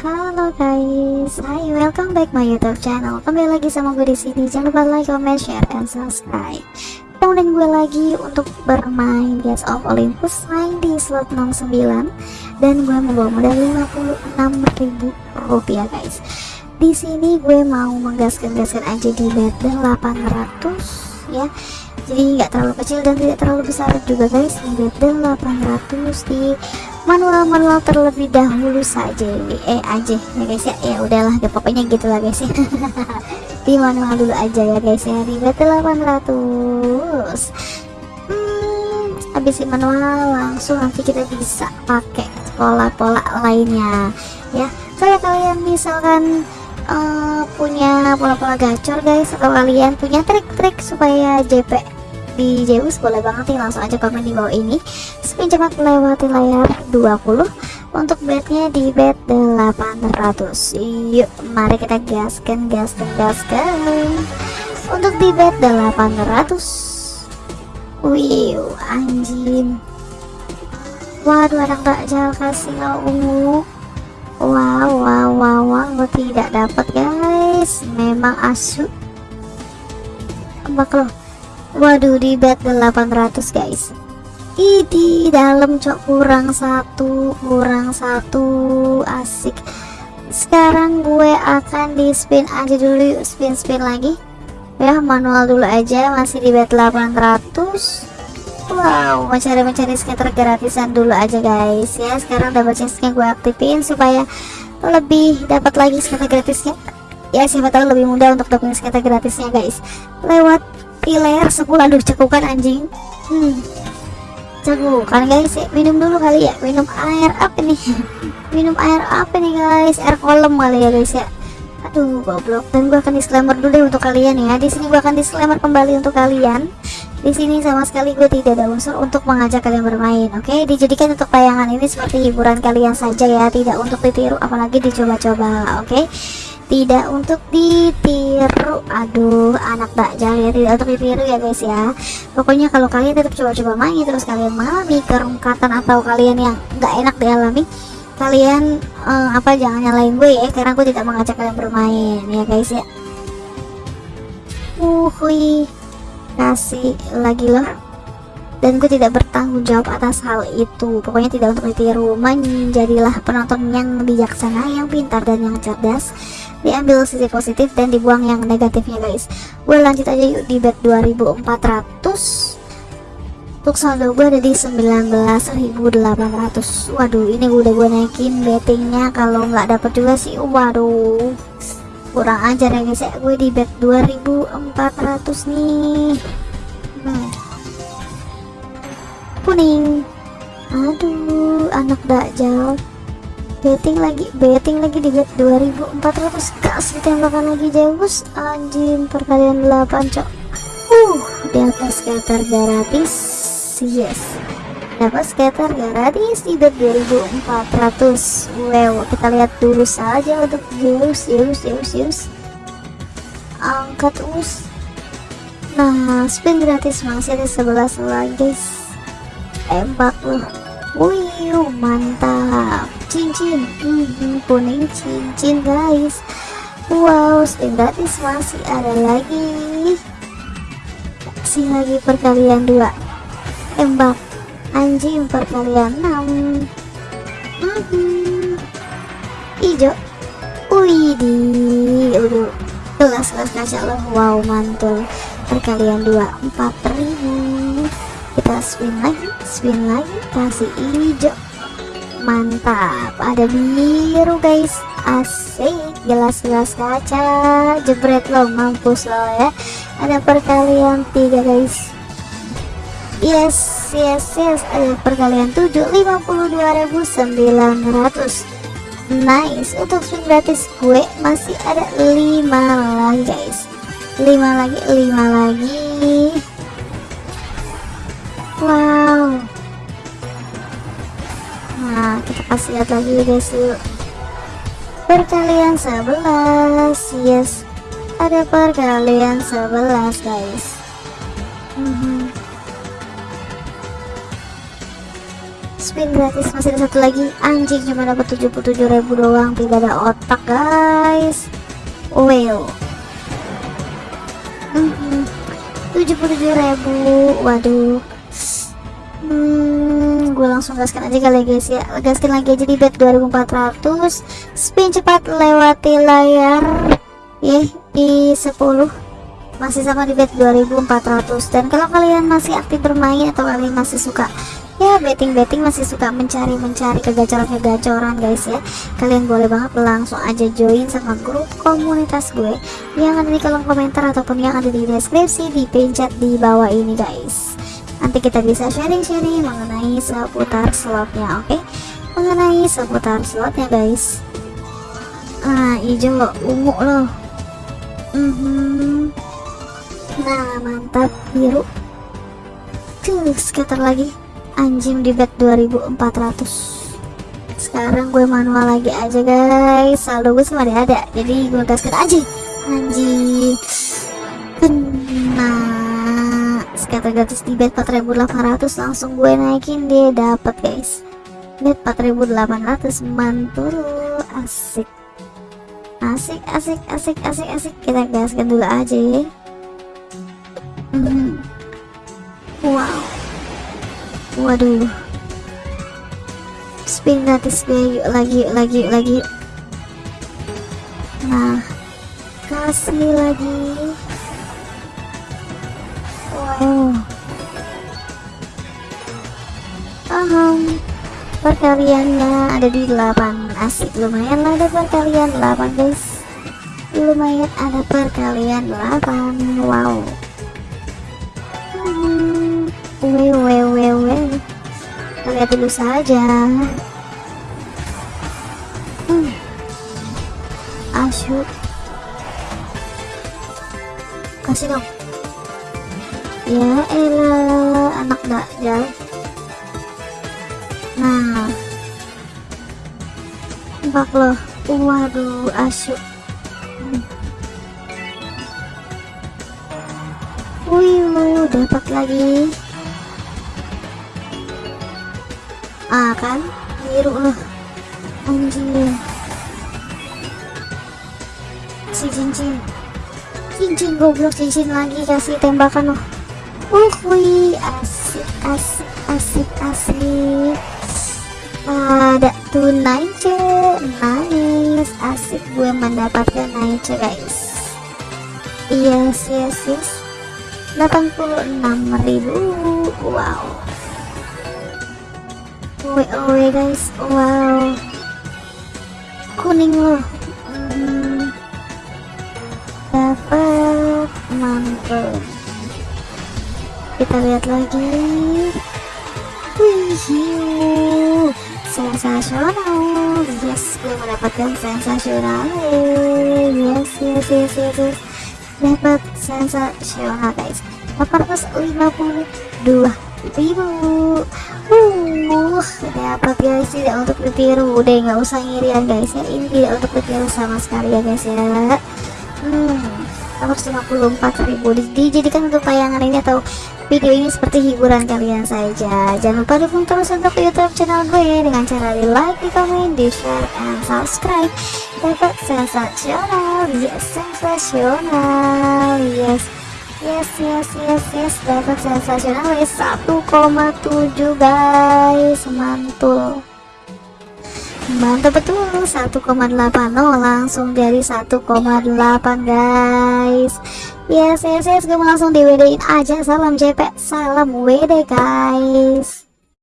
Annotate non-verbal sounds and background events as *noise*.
Halo guys, hai welcome back my YouTube channel. Kembali lagi sama gue di sini. Jangan lupa like, comment, share, and subscribe. Kemudian gue lagi untuk bermain Gates of Olympus main di slot 69 dan gue membawa modal 56.000 rupiah guys. Di sini gue mau menggaskan-gaskan aja di bet 800 ya jadi nggak terlalu kecil dan tidak terlalu besar juga guys di bet 800 di manual-manual terlebih dahulu saja. Eh aja ya guys ya. Ya udahlah ya, pokoknya gitulah guys ya. *laughs* Di manual dulu aja ya guys ya. Di bet 800 hmm, habis di manual langsung nanti kita bisa pakai pola-pola lainnya ya. Saya kalian misalkan uh, punya pola-pola gacor guys atau kalian punya trik-trik supaya JP di Zeus boleh banget nih langsung aja komen di bawah ini. Spin cepat melewati layar 20 untuk bednya di bed 800 yuk mari kita gaskan gaskan gaskan. Untuk di bed 800 wih anjing. Waduh ada tak jauh kasih ungu. Wow wow wow wow tidak dapat guys. Memang asu. Bakal waduh di bed 800 guys. Di dalam cok. Kurang satu kurang satu. Asik. Sekarang gue akan di spin aja dulu. Spin spin lagi. Ya manual dulu aja. Masih di bed 800 Wow, mencari-mencari skater gratisan dulu aja guys. Ya. Sekarang double chestnya gue aktifin supaya lebih dapat lagi skater gratisnya. Ya siapa tahu lebih mudah untuk dapetin skater gratisnya guys. Lewat piler sebulan aduh cekukan anjing. Hmm. Cekukan guys. Minum dulu kali ya. Minum air apa nih? *laughs* Minum air apa nih guys? Air kolam kali ya guys ya. Aduh goblok. Dan gue akan disclaimer dulu deh untuk kalian ya. Di sini gue akan disclaimer kembali untuk kalian. Di sini sama sekali gue tidak ada unsur untuk mengajak kalian bermain oke? Okay? dijadikan untuk tayangan ini seperti hiburan kalian saja ya. Tidak untuk ditiru apalagi dicoba-coba oke? okay? Tidak untuk ditiru. Aduh anak dakjal ya tidak untuk ditiru ya guys ya. Pokoknya kalau kalian tetap coba-coba main terus kalian mengalami kerungkatan atau kalian yang nggak enak dialami kalian uh, apa jangan nyalain gue ya karena gue tidak mengajak kalian bermain ya guys ya. Uh kasih lagi loh dan gue tidak bertanggung jawab atas hal itu. Pokoknya tidak untuk ditiru. Menjadilah penonton yang bijaksana yang pintar dan yang cerdas. Diambil sisi positif dan dibuang yang negatifnya guys. Gue lanjut aja yuk di bet 2400 untuk saldo gue ada di 19.800 waduh ini udah gue naikin bettingnya. Kalau nggak dapet juga sih waduh. Kurang ajar ya guys ya. Gue di bet 2400 nih. Nah kuning. Aduh anak dakjal betting lagi betting lagi di bet 2400 gas ditembakkan lagi Zeus. Anjing perkalian 8 cok. Uh dapat scatter gratis. Yes. Dapat scatter gratis di bet 2400 wow kita lihat dulu saja untuk Zeus Zeus Zeus Zeus. Angkat us nah spin gratis masih ada 11 lagi guys tembak loh wih mantap. Cincin hmm, kuning cincin guys. Wow spin gratis masih ada lagi. Kasih lagi perkalian dua. Tembak. Anjing perkalian enam. Hmm, hijau wih di udah kelas kelas kaca loh wow mantul. Perkalian dua empat ribu kita spin lagi spin lagi kasih hijau. Mantap ada biru guys. Asik jelas-jelas kaca jebret lo mampus lo ya. Ada perkalian tiga guys. Yes yes yes ada perkalian 7 52.900 nice untuk spin gratis gue masih ada 5 lagi guys. 5 lagi 5 lagi wow. Nah kita kasih lihat lagi guys yuk. Perkalian 11 yes. Ada perkalian 11 guys. Mm -hmm. spin gratis masih ada satu lagi. Anjing cuma dapat 77.000 doang tidak ada otak guys. Well. Hmm, 77.000 waduh langsung gaskan aja kali ya, guys ya. Gaskan lagi aja di bet 2400 spin cepat lewati layar. Ya di 10 masih sama di bet 2400 dan kalau kalian masih aktif bermain atau kalian masih suka ya betting-betting masih suka mencari-mencari kegacoran-kegacoran guys ya. Kalian boleh banget langsung aja join sama grup komunitas gue yang ada di kolom komentar ataupun yang ada di deskripsi di pencet di bawah ini guys nanti kita bisa sharing-sharing mengenai seputar slotnya oke? Okay? mengenai seputar slotnya guys. Ah hijau ungu loh. Mm -hmm. nah mantap biru. Tuh scatter lagi. Anjing di bet 2400 sekarang gue manual lagi aja guys. Saldo gue semua ada jadi gue gaskan aja. Anjing. Kena scatter gratis di bet 4800 langsung gue naikin dia dapat guys. Bet 4800 mantul. Asik. Asik asik asik asik asik. Kita gaskan dulu aja ya. Hmm. wow. Waduh. Spin gratis gue yuk lagi yuk lagi yuk lagi nah kasih lagi wow um, perkaliannya ada di 8 asik lumayan lah ada perkalian 8 guys lumayan ada perkalian 8 wow wew, wew, wew. Lihat dulu saja. Hmm. Asyuk. Kasih dong. Ya elah, anak dajjal. Nah. Bak loh. Waduh, asyuk. Wih, dapat lagi. ah kan biru loh anjir si cincin cincin goblok cincin lagi kasih tembakan loh uh wih asik asik asik asik ada tunai ce nice asik gue mendapatkan naik guys. Yes yes yes 86.000 wow. Owe guys, wow. Kuning loh. Hmm. Dapat mantap Kita lihat lagi. Wih Sensasional. Yes, gue mendapatkan sensasional. Yes, yes, yes, yes, yes. Dapat sensasional guys. 852 ribu. Uh dapat guys? Tidak untuk ditiru. Udah nggak usah ngirian guys ya. Ini tidak untuk ditiru sama sekali ya guys ya. Hmm 154 ribu. Dijadikan untuk tayangan ini atau video ini seperti hiburan kalian saja. Jangan lupa dukung terus untuk youtube channel gue dengan cara di like, di komen, di share, and subscribe. Dapat sensasional yes sensasional. Yes yes yes yes yes dapat sensasional guys 1,7 guys. Mantul. Mantap betul 1,80 langsung dari 1,8 guys yes yes yes gue langsung di WD aja. Salam JP salam WD guys